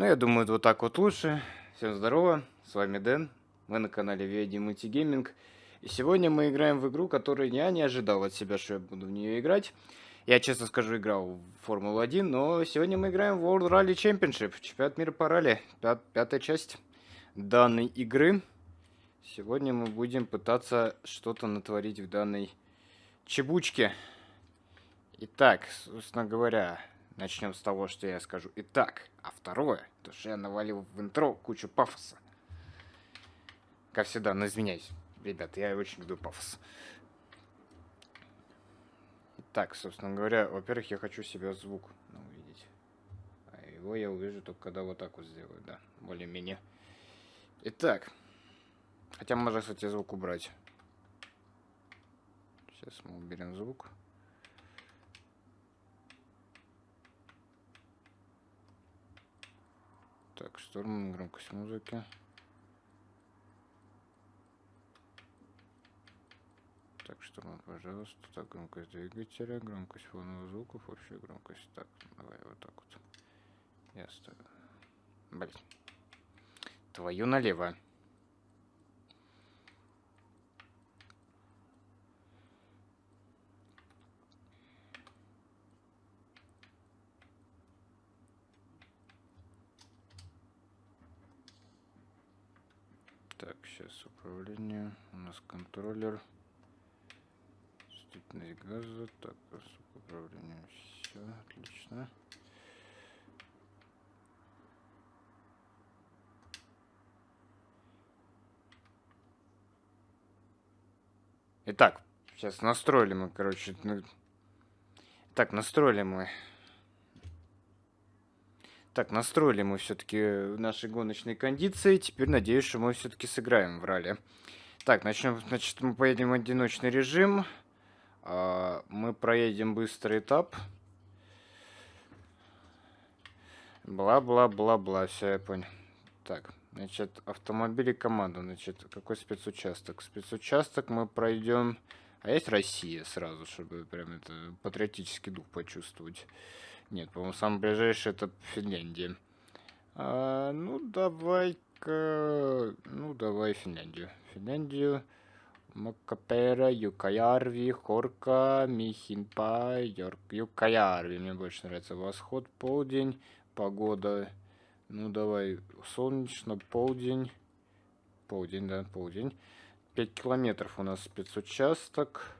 Ну, я думаю, вот так вот лучше. Всем здорово, с вами Дэн, вы на канале VID Multigaming. И сегодня мы играем в игру, которую я не ожидал от себя, что я буду в нее играть. Я, честно скажу, играл в Формулу-1, но сегодня мы играем в World Rally Championship, чемпионат мира по ралли, пят пятая часть данной игры. Сегодня мы будем пытаться что-то натворить в данной чебучке. Итак, собственно говоря, начнем с того, что я скажу. Итак, а второе, то что я навалил в интро кучу пафоса. Как всегда, но извиняюсь. Ребят, я очень люблю пафос. Так, собственно говоря, во-первых, я хочу себе звук увидеть. А его я увижу только когда вот так вот сделаю, да, более-менее. Итак, хотя можно, кстати, звук убрать. Сейчас мы уберем звук. Так, шторм, громкость музыки. Так, шторм, пожалуйста. Так, громкость двигателя, громкость фоновых звуков, общая громкость. Так, давай вот так вот. Я ставлю. Блин. Твою налево. Так, сейчас управление. У нас контроллер. Чувствительность газа. Так, управление. Все, отлично. Итак, сейчас настроили мы, короче. Так, настроили мы так, настроили мы все-таки наши гоночные кондиции. Теперь надеюсь, что мы все-таки сыграем в ралли. Так, начнем. Значит, мы поедем в одиночный режим. А, мы проедем быстрый этап. Бла-бла-бла-бла. Все, я понял. Так, значит, автомобили команда. Значит, какой спецучасток? Спецучасток мы пройдем... А есть Россия сразу, чтобы прям это патриотический дух почувствовать. Нет, по-моему, самый ближайший это Финляндия. А, ну, давай-ка... Ну, давай Финляндию. Финляндию. Макапера, Юкаярви, Хорка, Михинпа, Йорк, Юкаярви. Мне больше нравится восход, полдень, погода. Ну, давай, солнечно, полдень. Полдень, да, полдень. 5 километров у нас спецучасток.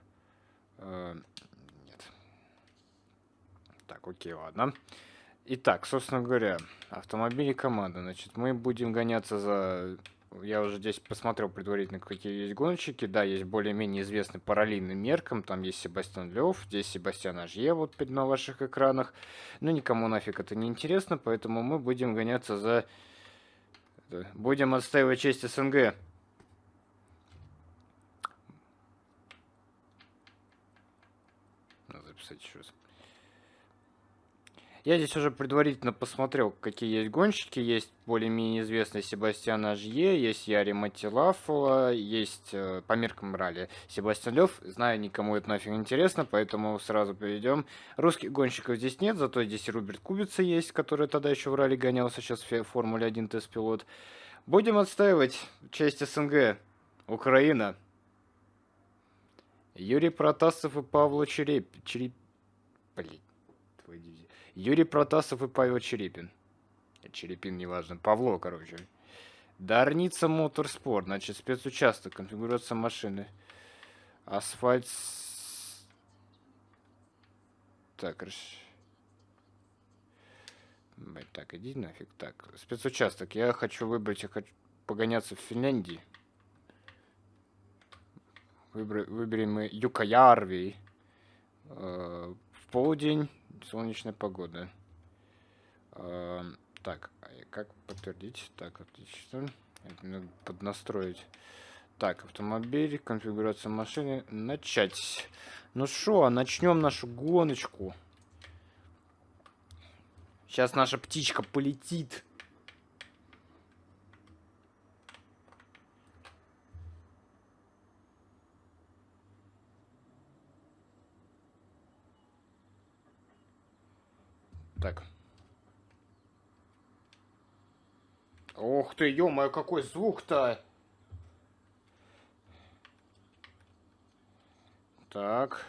Так, окей, ладно. Итак, собственно говоря, автомобили команда. Значит, мы будем гоняться за... Я уже здесь посмотрел предварительно, какие есть гонщики. Да, есть более-менее известный параллельным меркам. Там есть Себастьян Лев, здесь Себастьян Ажье вот на ваших экранах. Но никому нафиг это не интересно, поэтому мы будем гоняться за... Будем отстаивать честь СНГ. Надо записать еще раз. Я здесь уже предварительно посмотрел, какие есть гонщики. Есть более-менее известный Себастьян Ажье, есть Яри Матилафова, есть э, по меркам ралли Себастьян Лев. Знаю, никому это нафиг интересно, поэтому сразу перейдем. Русских гонщиков здесь нет, зато здесь Руберт Кубица есть, который тогда еще в ралли гонялся, сейчас в Формуле 1 тест-пилот. Будем отстаивать часть СНГ. Украина. Юрий Протасов и Павло Череп... Череп... Блин, твой дивизия. Юрий Протасов и Павел Черепин. Черепин, неважно. Павло, короче. Дарница Моторспорт. Значит, спецучасток. Конфигурация машины. Асфальт. Так, так, иди нафиг. Так, спецучасток. Я хочу выбрать, я хочу погоняться в Финляндии. Выбр... Выберем мы Юкаярви. Э, в полдень солнечная погода. А, так, а как подтвердить? Так, отлично. Это надо поднастроить. Так, автомобиль, конфигурация машины. Начать. Ну что, начнем нашу гоночку. Сейчас наша птичка полетит. Так. Ух ты, ё какой звук-то! Так.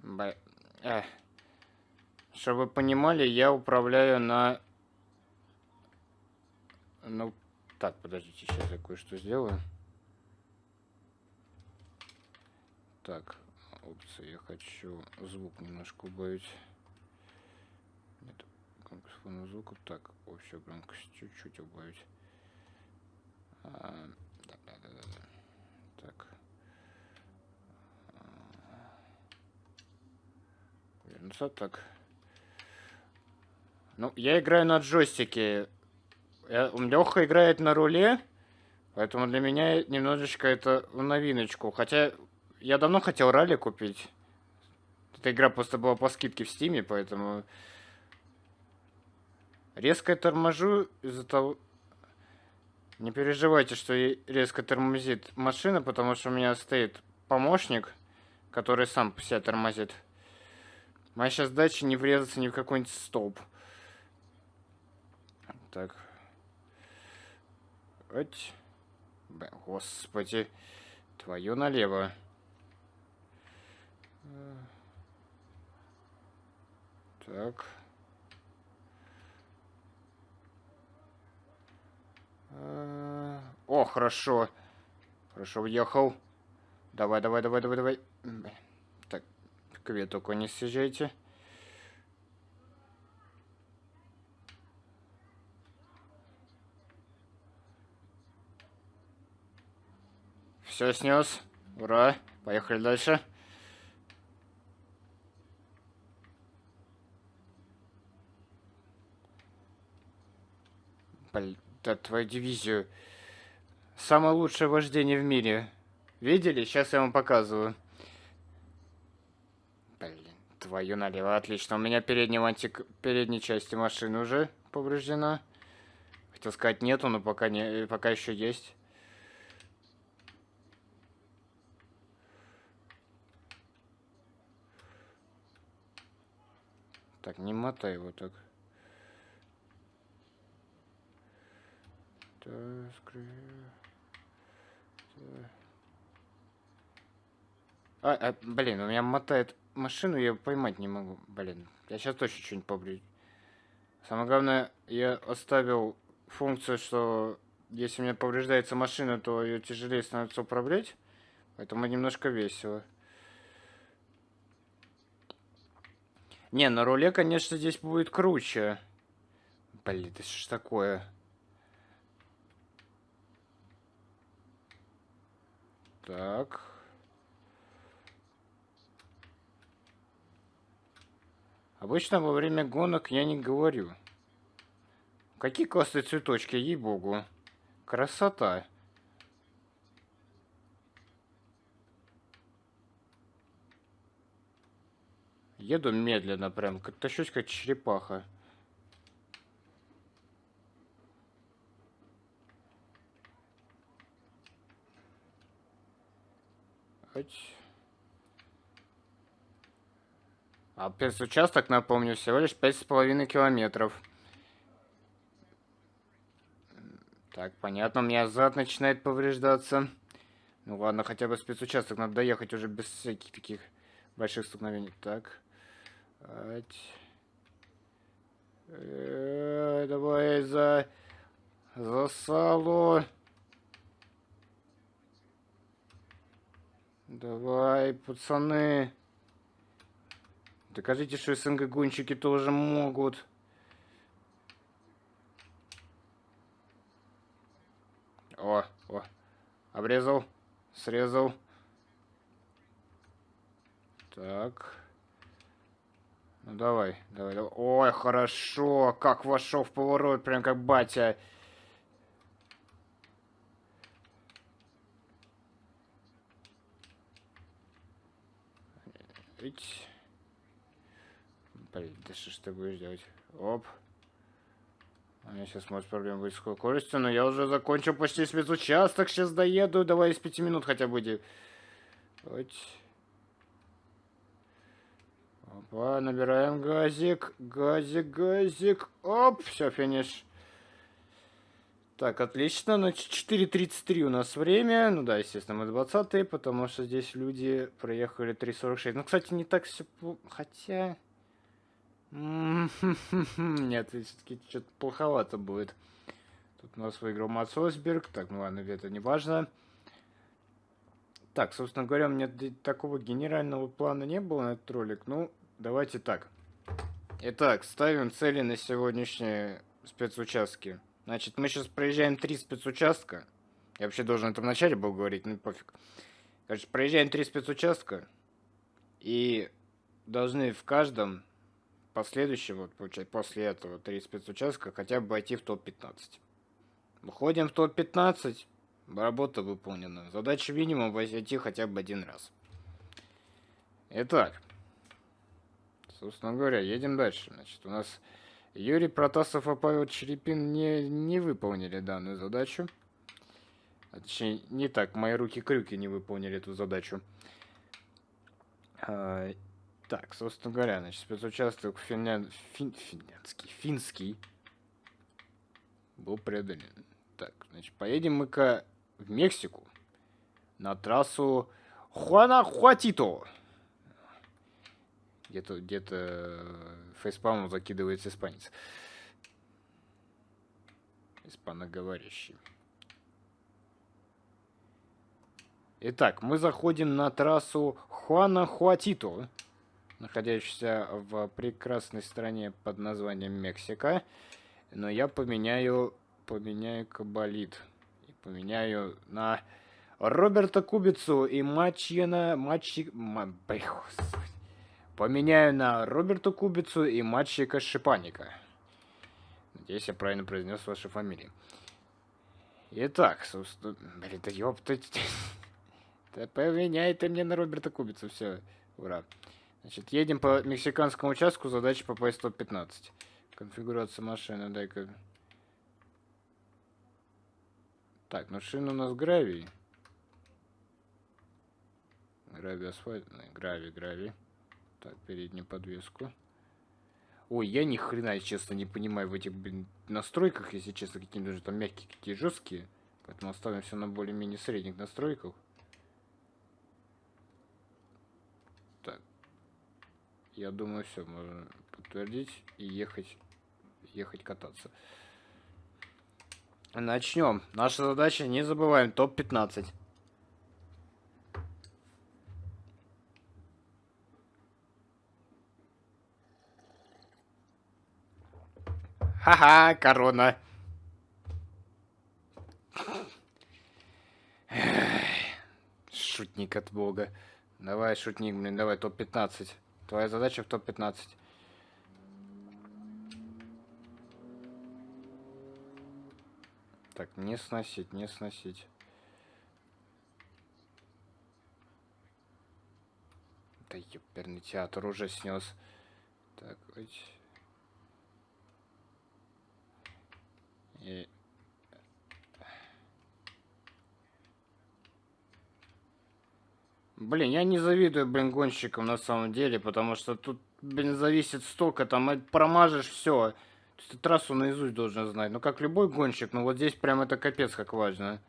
Б... Э. Чтобы вы понимали, я управляю на... Ну, так, подождите, сейчас я кое-что сделаю. Так, опции, я хочу звук немножко убавить. Фонового звука. Так, общую громкость чуть-чуть убавить. А, да, да, да, да. Так. Вернуться так. Ну, я играю на джойстике. Я, Леха играет на руле, поэтому для меня немножечко это в новиночку. Хотя я давно хотел ралли купить. Эта игра просто была по скидке в стиме, поэтому... Резко торможу из-за того... Не переживайте, что резко тормозит машина, потому что у меня стоит помощник, который сам себя тормозит. Моя сейчас дача не врезаться ни в какой-нибудь столб. Так. Ать. Господи. Твою налево. Так. О, хорошо. Хорошо, въехал. Давай, давай, давай, давай, давай. Так, к ветоку не съезжайте. Все снес. Ура. Поехали дальше. Блин, да, твою дивизию. Самое лучшее вождение в мире. Видели? Сейчас я вам показываю. Блин, твою налево. Отлично. У меня передняя, антик... передней части машины уже повреждена. Хотел сказать нету, но пока, не... пока еще есть. Так, не мотай его так. Так, а, а, блин, у меня мотает машину, я поймать не могу. Блин, я сейчас точно что-нибудь побрю. Самое главное, я оставил функцию, что если у меня повреждается машина, то ее тяжелее становится управлять. Поэтому немножко весело. Не, на руле, конечно, здесь будет круче. Блин, это что ж такое? Так. Обычно во время гонок я не говорю. Какие классные цветочки, ей-богу. Красота. Еду медленно прям, как тащусь как черепаха. А участок, напомню, всего лишь пять с половиной километров. Так, понятно, у меня зад начинает повреждаться. Ну ладно, хотя бы спецучасток надо доехать уже без всяких таких больших столкновений. Так. Э давай за... За салу. Давай, пацаны. Докажите, что СНГ-гонщики тоже могут. О, о. Обрезал. Срезал. Так. Ну давай, давай, давай. Ой, хорошо. Как вошел в поворот, прям как батя. Ить. Блин, да что ж ты будешь делать? Оп. У меня сейчас может проблема быть с скоростью, но я уже закончил почти спецучасток. Сейчас доеду. Давай из пяти минут хотя бы. Вот. Опа, набираем газик. Газик, газик. Оп, все, финиш. Так, отлично. Ну, 4.33 у нас время. Ну да, естественно, мы 20 потому что здесь люди проехали 3.46. Ну, кстати, не так все... Хотя... Нет, все-таки что-то плоховато будет. Тут у нас выиграл Мац Осберг. Так, ну ладно, это не важно. Так, собственно говоря, у меня такого генерального плана не было на этот ролик. Ну, давайте так. Итак, ставим цели на сегодняшние спецучастки. Значит, мы сейчас проезжаем три спецучастка. Я вообще должен это в начале был говорить, ну пофиг. Короче, проезжаем три спецучастка. И должны в каждом последующем, вот, получается, после этого три спецучастка хотя бы войти в топ-15. Выходим в топ-15, работа выполнена. Задача минимум войти хотя бы один раз. Итак, собственно говоря, едем дальше. Значит, у нас Юрий Протасов и Павел Черепин не, не выполнили данную задачу. А, точнее, не так, мои руки-крюки не выполнили эту задачу. А, так, собственно говоря, значит, спецучасток финлян... фин... финляндский, финский был преодолен. Так, значит, поедем мы-ка в Мексику на трассу Хуанахуатито. Где-то где-то э, фейспалмом закидывается испанец. Испаноговорящий. Итак, мы заходим на трассу Хуана-Хуатито, находящуюся в прекрасной стране под названием Мексика. Но я поменяю, поменяю кабалит. И поменяю на Роберта Кубицу и Мачьена... Мачи... Ма... Поменяю на Роберту Кубицу и мальчика Шипаника. Надеюсь, я правильно произнес ваши фамилии. Итак, собственно... Блин, да ёптать. Да поменяй ты мне на Роберта Кубицу, все. Ура. Значит, едем по мексиканскому участку, задача попасть в топ-15. Конфигурация машины, дай-ка... Так, ну шина у нас гравий. Гравий асфальт, гравий, гравий. Так, переднюю подвеску. Ой, я ни хрена, честно, не понимаю в этих, блин, настройках, если честно, какие даже там мягкие, какие жесткие. Поэтому оставим все на более-менее средних настройках. Так. Я думаю, все, можно подтвердить и ехать, ехать кататься. Начнем. Наша задача, не забываем, топ-15. Ха-ха, корона. Шутник от бога. Давай, шутник, блин, давай, топ-15. Твоя задача в топ-15. Так, не сносить, не сносить. Да ёперный театр уже снес. Так, ой. И... Блин, я не завидую, блин, гонщикам на самом деле, потому что тут, блин, зависит столько, там промажешь все. Ты трассу наизусть должен знать. Ну, как любой гонщик, ну вот здесь прям это капец как важно.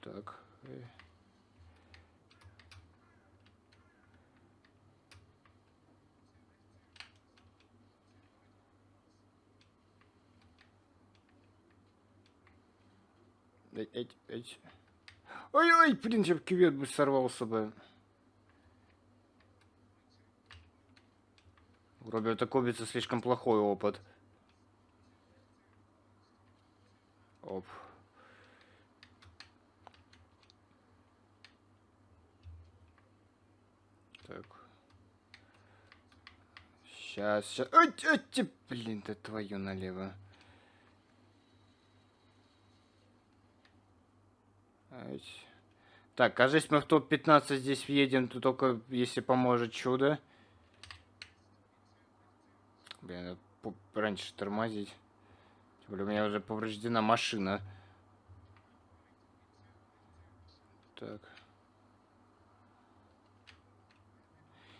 Так. Эть, эть. Ой-ой, блин, чтобы кювет бы сорвался бы. У Роберта Кобица слишком плохой опыт. Оп. Так. Сейчас, сейчас. Ой, ой, блин, да твою налево. Так, кажется, мы в топ-15 здесь въедем, то только если поможет чудо. Блин, раньше тормозить. Более у меня уже повреждена машина. Так.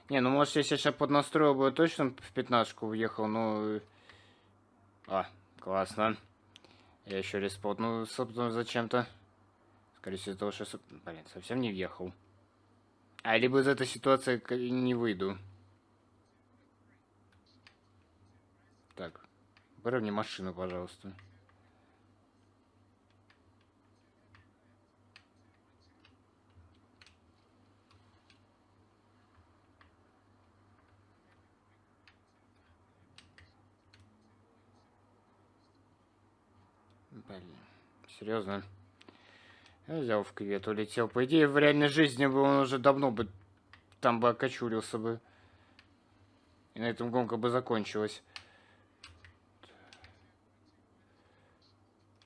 Не, ну может если я сейчас поднастроил бы точно в пятнашку въехал, но А, классно. Я еще респотнул, собственно, зачем-то. Скорее всего, того, что... Блин, совсем не въехал. А, либо из этой ситуации не выйду. Так, выровни машину, пожалуйста. Блин, серьезно? Я в кювет, улетел. По идее, в реальной жизни бы он уже давно бы там бы окочурился бы. И на этом гонка бы закончилась.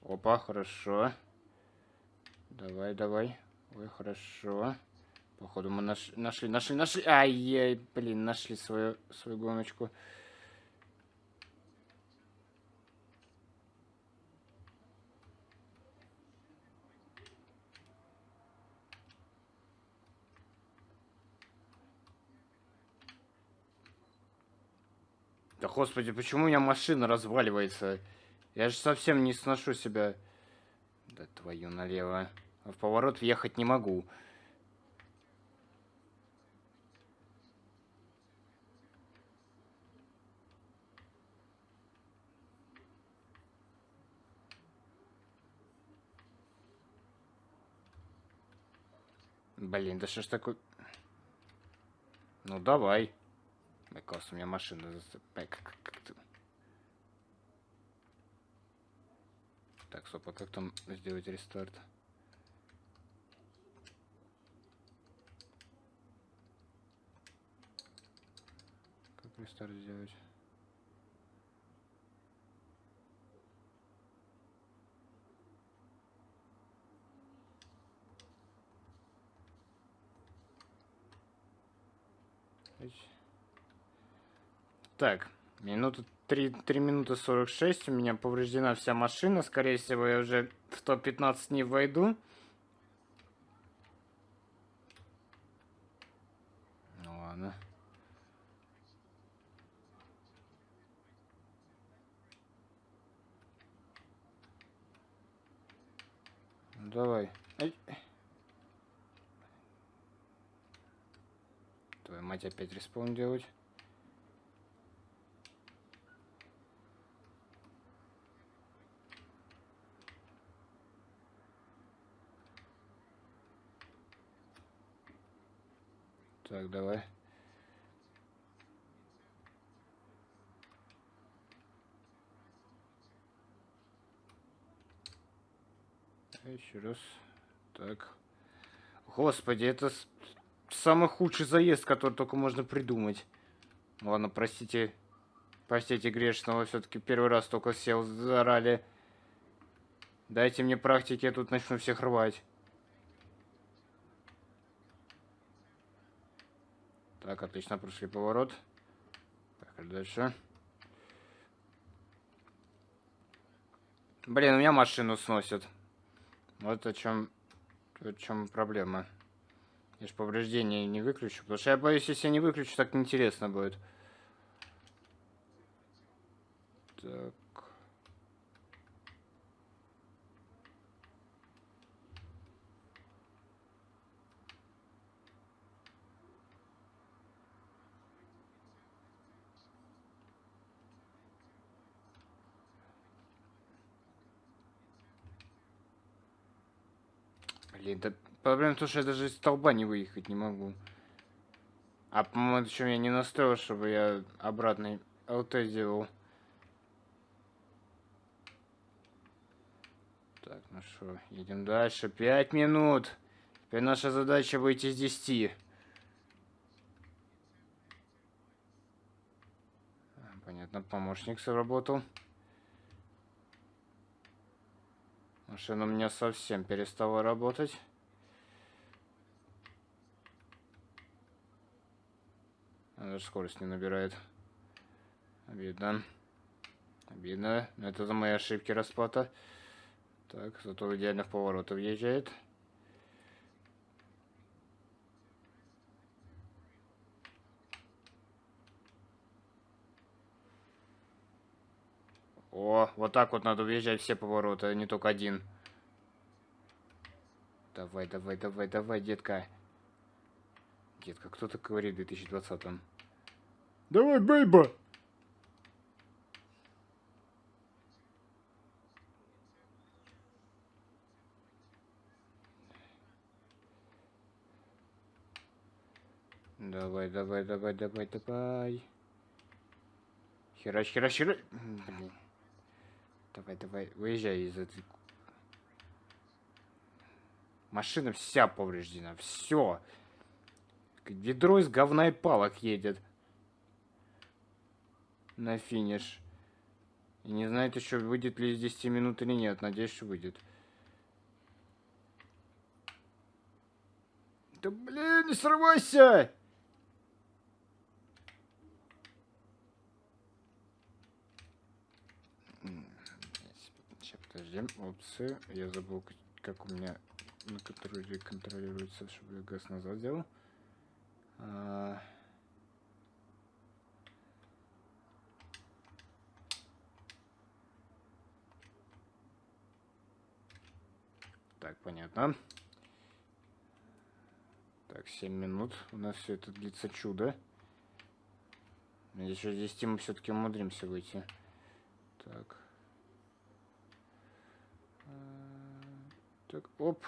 Опа, хорошо. Давай, давай. Ой, хорошо. Походу мы наш... нашли, нашли, нашли. Ай-яй, блин, нашли свою, свою гоночку. Господи, почему у меня машина разваливается? Я же совсем не сношу себя. Да твою налево. В поворот въехать не могу. Блин, да что ж такое... Ну давай. Мне кажется, у меня машина... Так, стоп, а как там сделать рестарт? Как рестарт сделать? Так, минута 3, 3 минуты 46, у меня повреждена вся машина, скорее всего я уже в топ-15 не войду. Ну ладно. Давай. Ай. Твою мать опять респаун делать. Так, давай. Еще раз. Так. Господи, это самый худший заезд, который только можно придумать. Ладно, простите. Простите грешного, все-таки первый раз только сел за ралли. Дайте мне практики, я тут начну всех рвать. Так, отлично, прошли поворот. Так, дальше. Блин, у меня машину сносят. Вот о чем, о чем проблема. Я же повреждения не выключу. Потому что я боюсь, если я не выключу, так неинтересно будет. Так. Блин, да проблема в том, что я даже из столба не выехать не могу. А, по-моему, еще я не настроил, чтобы я обратный ЛТ сделал. Так, ну что, едем дальше. Пять минут. Теперь наша задача выйти из 10. Понятно, помощник сработал. Машина у меня совсем перестала работать. Она даже скорость не набирает. Обидно. Обидно. Но это за мои ошибки расплата. Так, зато в идеальных поворотов въезжает. О, вот так вот надо въезжать все повороты, а не только один. Давай, давай, давай, давай, детка. Детка, кто так говорит в 2020-м? Давай, бейба! Давай, давай, давай, давай, давай. Херач, херач, херач. Блин. Давай, давай, выезжай из этой... Машина вся повреждена, все. Ведро из говна и палок едет. На финиш. И не знает еще, выйдет ли из 10 минут или нет. Надеюсь, что выйдет. Да блин, не срывайся! Подожди, опции. Я забыл, как у меня на которую контролируется, чтобы я газ назад сделал. А... Так, понятно. Так, 7 минут. У нас все это длится чудо. Надеюсь, что здесь мы все-таки умудримся выйти. Так. Так, оп.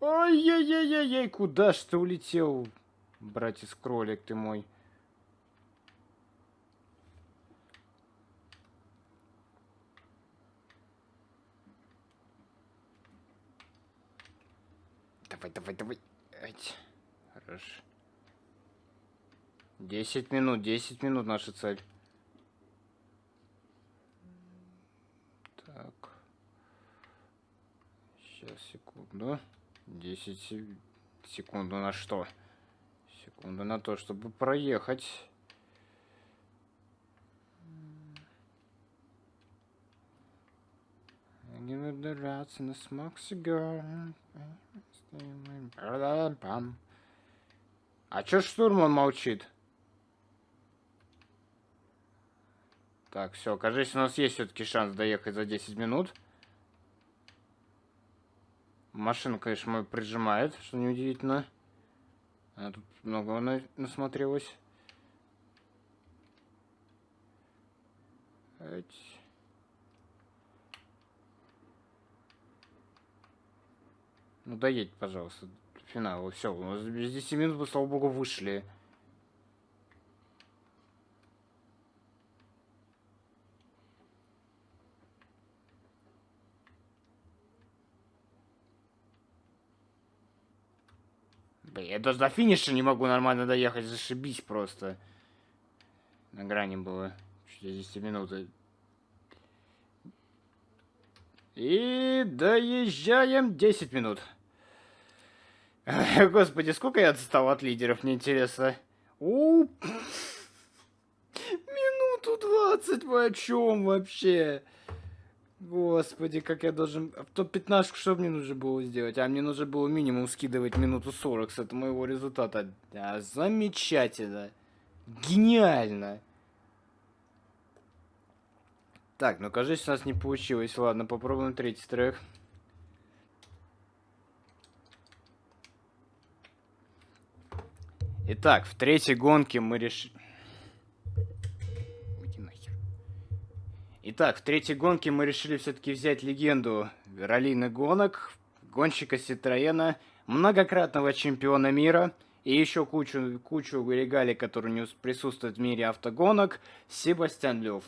Ой-ей-ей-ей, куда ж ты улетел, братец кролик ты мой? Давай, давай, давай. Ать. Хорошо. Десять минут, десять минут наша цель. Сейчас, секунду. 10 секунду на что? Секунду на то, чтобы проехать. Не драться на смог сигар. А чё штурман молчит? Так, все, кажется, у нас есть все-таки шанс доехать за 10 минут. Машина, конечно, мой прижимает, что неудивительно. А тут много на насмотрелась. Ну доедь, пожалуйста, финал. Все, у нас без 10 минут, слава богу, вышли. Я даже до финиша не могу нормально доехать, зашибись просто. На грани было 60 минут. И доезжаем 10 минут. Господи, сколько я отстал от лидеров, мне интересно. У, минуту 20, вы о чем вообще? Господи, как я должен... В топ-15 что мне нужно было сделать? А мне нужно было минимум скидывать минуту 40 с этого моего результата. Да, замечательно. Гениально. Так, ну кажется, у нас не получилось. Ладно, попробуем третий трек. Итак, в третьей гонке мы решили... Итак, в третьей гонке мы решили все-таки взять легенду раллийных гонок, гонщика Ситроена, многократного чемпиона мира и еще кучу, кучу регалий, которые не присутствуют в мире автогонок, Себастьян Лев.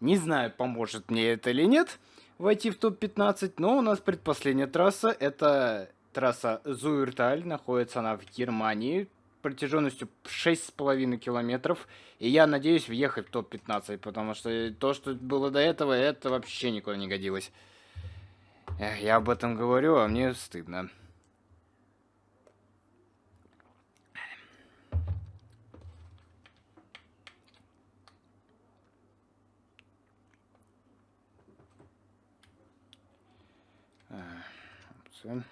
Не знаю, поможет мне это или нет войти в топ-15, но у нас предпоследняя трасса, это трасса Зуирталь, находится она в Германии, протяженностью 6,5 километров. И я надеюсь въехать в топ-15, потому что то, что было до этого, это вообще никуда не годилось. Эх, я об этом говорю, а мне стыдно. Опция.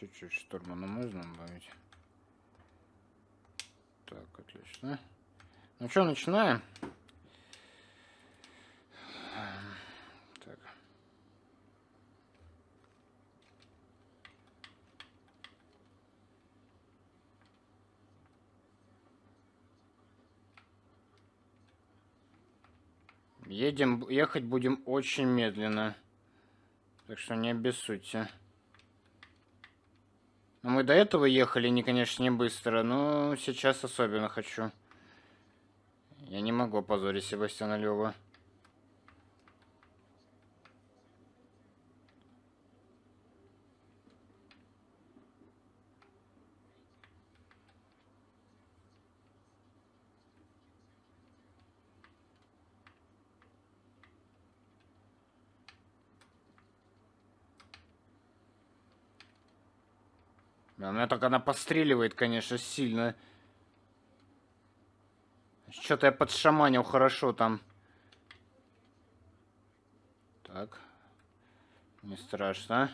Чуть-чуть штурмана можно добавить. Так, отлично. Ну что, начинаем? Так. Едем, ехать будем очень медленно. Так что не обессудьте. Но мы до этого ехали, не, конечно, не быстро, но сейчас особенно хочу. Я не могу опозорить Себастьяна Лева. Меня так она постреливает, конечно, сильно. Что-то я подшаманил хорошо там. Так. Не страшно.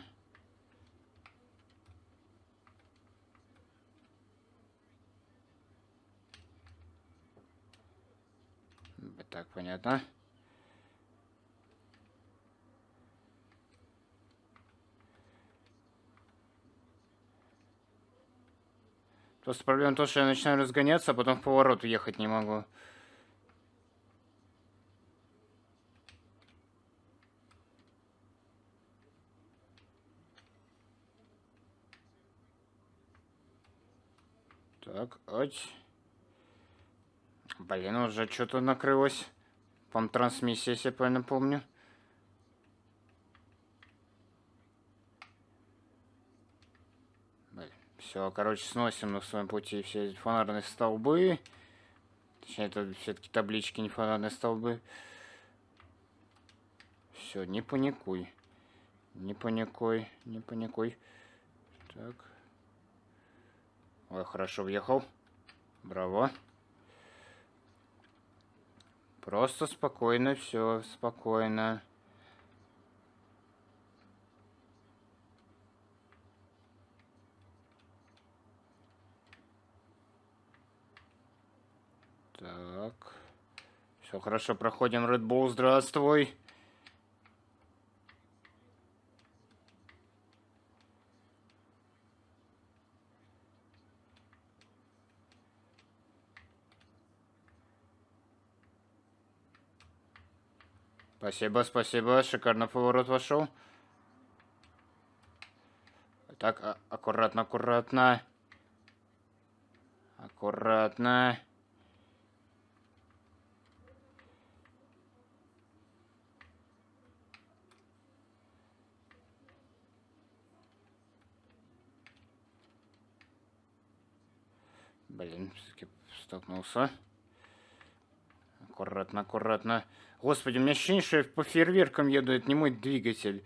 Так, понятно. Просто проблема в том, что я начинаю разгоняться, а потом в поворот ехать не могу. Так, ать. Блин, уже что-то накрылось. По трансмиссия, если я правильно помню. Все, короче, сносим на своем пути все фонарные столбы. Точнее, это все-таки таблички, не фонарные столбы. Все, не паникуй. Не паникуй, не паникуй. Так. Ой, хорошо въехал. Браво. Просто спокойно, все, спокойно. Так. Все хорошо, проходим Red Bull, здравствуй. Спасибо, спасибо. Шикарно поворот вошел. Так, а аккуратно, аккуратно. Аккуратно. Блин, все-таки столкнулся. Аккуратно, аккуратно. Господи, у меня ощущение, что я по фейерверкам еду, это не мой двигатель.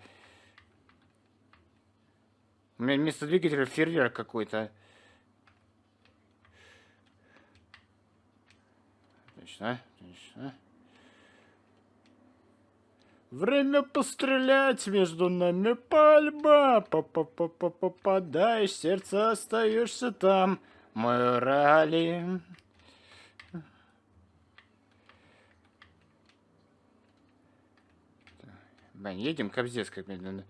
У меня вместо двигателя фейерверк какой-то. Отлично, отлично. Время пострелять между нами пальба. Попадаешь, сердце остаешься там морали. Блин, едем кобздец как медленно.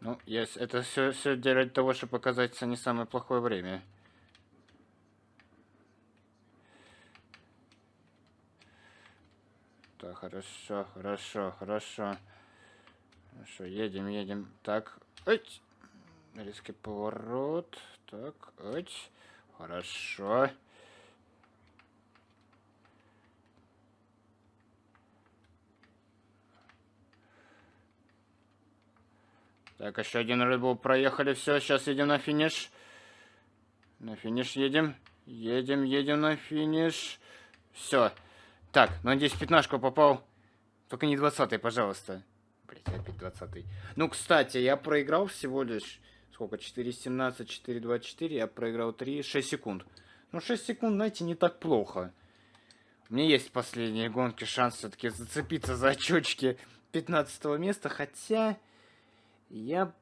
Ну, yes, это все, все для того, чтобы показаться не самое плохое время. Так, хорошо, хорошо, хорошо. Хорошо, едем, едем. Так, ой, резкий поворот. Так, ой. Хорошо. Так, еще один рыбу проехали. Все, сейчас едем на финиш. На финиш едем. Едем, едем на финиш. Все. Так, надеюсь, пятнашку попал. Только не двадцатый, пожалуйста. Блять, опять двадцатый. Ну, кстати, я проиграл всего лишь сколько, 4.17, 4.24, я проиграл 3, 6 секунд. Ну, 6 секунд, знаете, не так плохо. У меня есть последние гонки шанс все-таки зацепиться за очочки 15 места, хотя я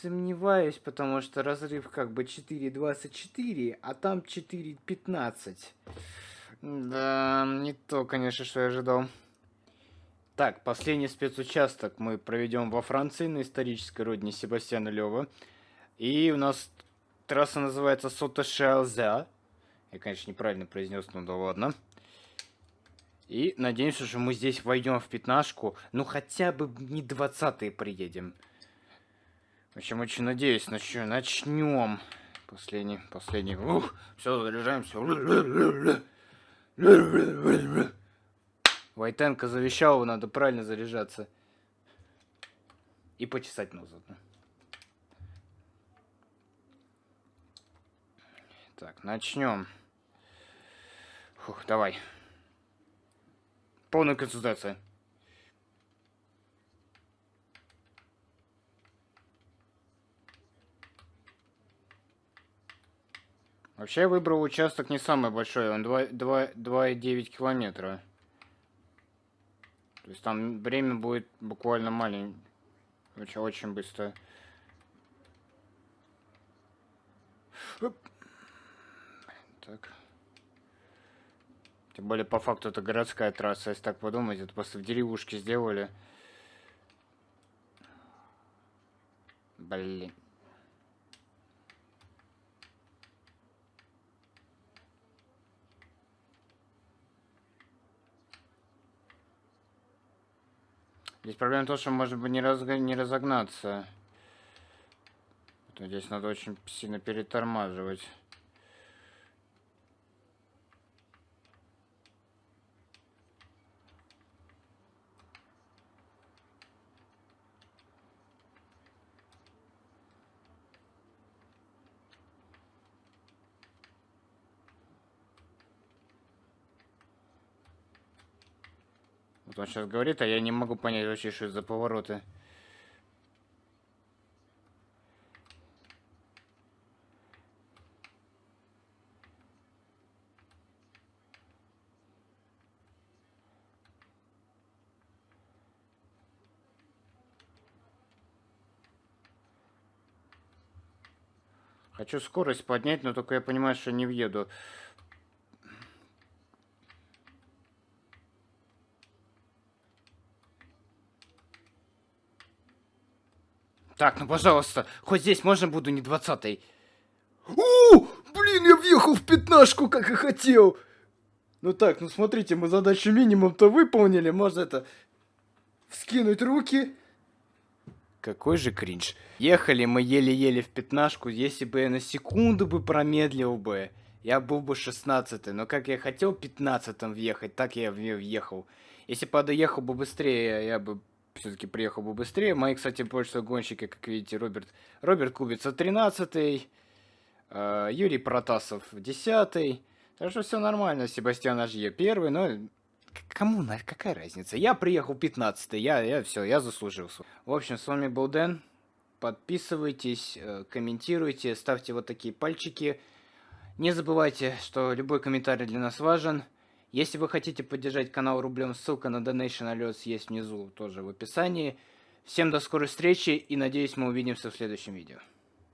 сомневаюсь, потому что разрыв как бы 4.24, а там 4.15. Да, не то, конечно, что я ожидал. Так, последний спецучасток мы проведем во Франции, на исторической родине Себастьяна Лева. И у нас трасса называется Сота-Шалза. Я, конечно, неправильно произнес, но да ладно. И надеемся, что мы здесь войдем в пятнашку. Ну, хотя бы не двадцатые приедем. В общем, очень надеюсь, начнем. Начнем. Последний, последний. Ух, все, заряжаемся. Войтенко завещал, надо правильно заряжаться. И почесать нос заодно. Так, начнем. Фух, давай. Полная консультация. Вообще я выбрал участок не самый большой, он 2,9 километра. То есть там время будет буквально маленькое. Очень, очень быстро. Так. Тем более, по факту, это городская трасса, если так подумать. Это просто в деревушке сделали. Блин. Здесь проблема в том, что может быть не, разг... не разогнаться. Здесь надо очень сильно перетормаживать. Он сейчас говорит, а я не могу понять вообще, что это за повороты. Хочу скорость поднять, но только я понимаю, что не въеду. Так, ну пожалуйста, хоть здесь можно буду не двадцатый. О, блин, я въехал в пятнашку, как и хотел. Ну так, ну смотрите, мы задачу минимум-то выполнили. Можно это вскинуть руки. Какой же кринж. Ехали мы еле-еле в пятнашку, если бы я на секунду бы промедлил бы, я был бы шестнадцатый. Но как я хотел пятнадцатым въехать, так я въехал. Если бы доехал бы быстрее, я бы все-таки приехал бы быстрее. Мои, кстати, больше гонщики, как видите, Роберт, Роберт Кубица 13 э, Юрий Протасов 10 Так что все нормально, Себастьян Ажье первый, но кому, какая разница? Я приехал 15 я, я все, я заслужился. В общем, с вами был Дэн. Подписывайтесь, э, комментируйте, ставьте вот такие пальчики. Не забывайте, что любой комментарий для нас важен. Если вы хотите поддержать канал рублем, ссылка на Donation Alerts есть внизу, тоже в описании. Всем до скорой встречи и надеюсь мы увидимся в следующем видео.